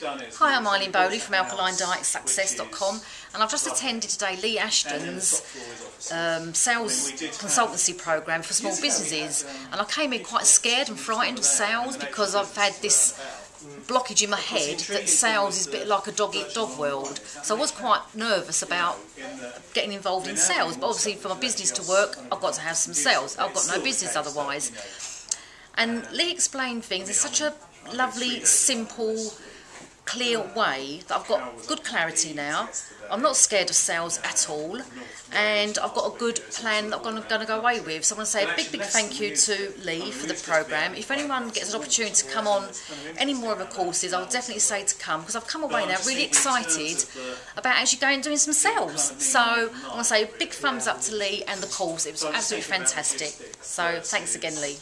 Hi, I'm Eileen Bowley from AlkalineDietSuccess.com and I've just attended today Lee Ashton's um, sales consultancy program for small businesses and I came in quite scared and frightened of sales because I've had this blockage in my head that sales is a bit like a dog eat dog world. So I was quite nervous about getting involved in sales, but obviously for my business to work, I've got to have some sales. I've got no business otherwise. And Lee explained things in such a lovely, simple, clear way that I've got good clarity now. I'm not scared of sales at all, and I've got a good plan that I'm going to, go away with. So I want to say a big, big thank you to Lee for the program. If anyone gets an opportunity to come on any more of the courses, I'll definitely say to come because I've come away now really excited about actually going and doing some sales. So I want to say a big thumbs up to Lee and the course. It was absolutely fantastic. So thanks again, Lee.